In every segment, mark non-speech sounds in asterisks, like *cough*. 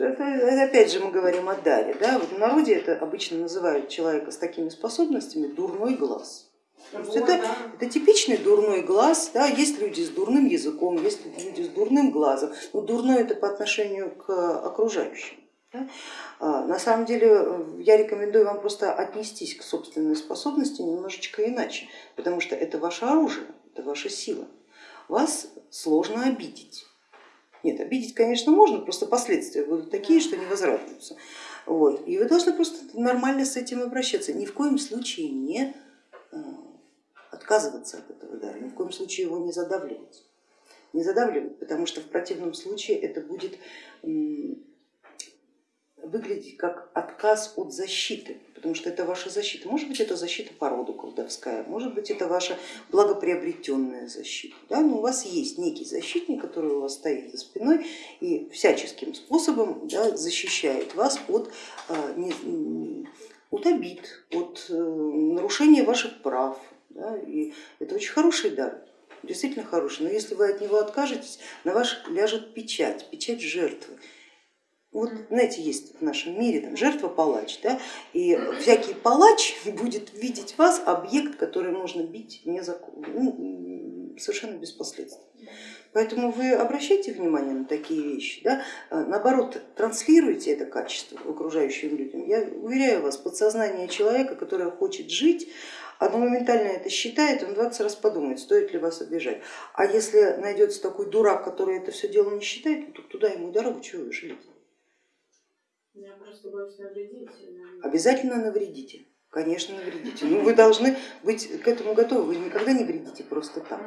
Это, опять же мы говорим о даре. Да? Вот в народе это обычно называют человека с такими способностями дурной глаз. Вот, это, да. это типичный дурной глаз, да, есть люди с дурным языком, есть люди с дурным глазом, но дурной это по отношению к окружающим. Да? А, на самом деле э, я рекомендую вам просто отнестись к собственной способности немножечко иначе, потому что это ваше оружие, это ваша сила. Вас сложно обидеть. Нет, обидеть, конечно, можно, просто последствия будут такие, что не возвратятся. Вот. И вы должны просто нормально с этим обращаться, ни в коем случае не э, отказываться от этого дара, ни в коем случае его не задавливать. Не задавливать, потому что в противном случае это будет выглядеть как отказ от защиты, потому что это ваша защита. Может быть, это защита по роду колдовская, может быть, это ваша благоприобретенная защита. Да? Но у вас есть некий защитник, который у вас стоит за спиной и всяческим способом да, защищает вас от, а, от обид, от э, нарушения ваших прав. Да? И это очень хороший дар действительно хороший, но если вы от него откажетесь, на вас ляжет печать, печать жертвы. Вот, знаете, есть в нашем мире там, жертва-палач, да, и всякий палач *laughs* будет видеть вас объект, который можно бить незаконно, ну, совершенно без последствий. Поэтому вы обращайте внимание на такие вещи, да? А, наоборот, транслируйте это качество окружающим людям. Я уверяю вас, подсознание человека, который хочет жить, оно моментально это считает, он 20 раз подумает, стоит ли вас обижать. А если найдется такой дурак, который это все дело не считает, то туда ему дорогу, чего вы жалеете? Я просто боюсь навредить. Обязательно навредите. Конечно, навредите. Но ну, вы должны быть к этому готовы. Вы никогда не вредите просто так.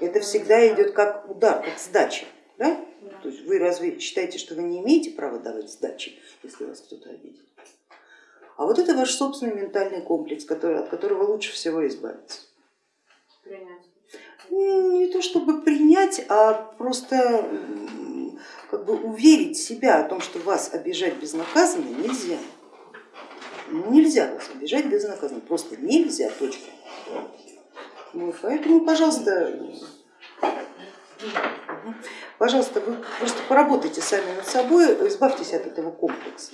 Это всегда идет как удар, как сдача. Да? Да. То есть вы разве считаете, что вы не имеете права давать сдачи, если вас кто-то обидит? А вот это ваш собственный ментальный комплекс, который, от которого лучше всего избавиться. Принять. Не то чтобы принять, а просто как бы уверить себя о том, что вас обижать безнаказанно нельзя. Нельзя вас обижать безнаказанно, просто нельзя, точка. Ну, поэтому, пожалуйста, пожалуйста, вы просто поработайте сами над собой, избавьтесь от этого комплекса.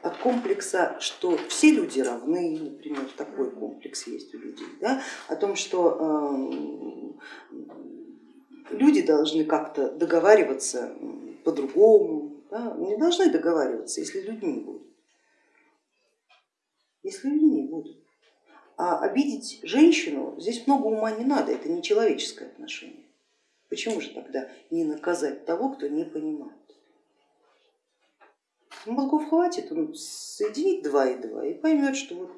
От комплекса, что все люди равны, например, такой комплекс есть у людей, да? о том, что э, люди должны как-то договариваться по-другому, да, не должны договариваться, если людьми будут. Если людьми будут. А обидеть женщину здесь много ума не надо, это не человеческое отношение. Почему же тогда не наказать того, кто не понимает? Мозгов хватит, он соединит два и два и поймет, что вот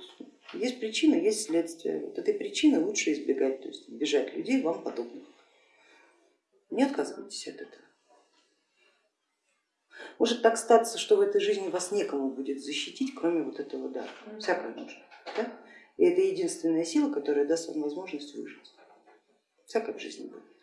есть причина, есть следствие. Вот этой причины лучше избегать, то есть избежать людей вам подобных. Не отказывайтесь от этого. Может так статься, что в этой жизни вас некому будет защитить, кроме вот этого дара. Всякое можно. Да? И это единственная сила, которая даст вам возможность выжить. Всякое в жизни будет.